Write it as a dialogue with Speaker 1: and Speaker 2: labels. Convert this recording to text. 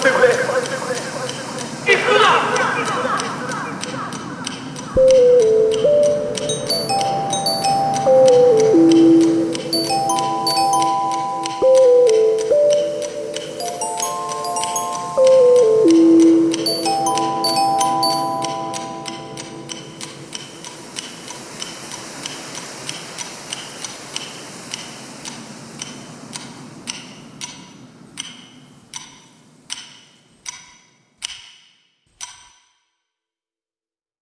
Speaker 1: 对不对？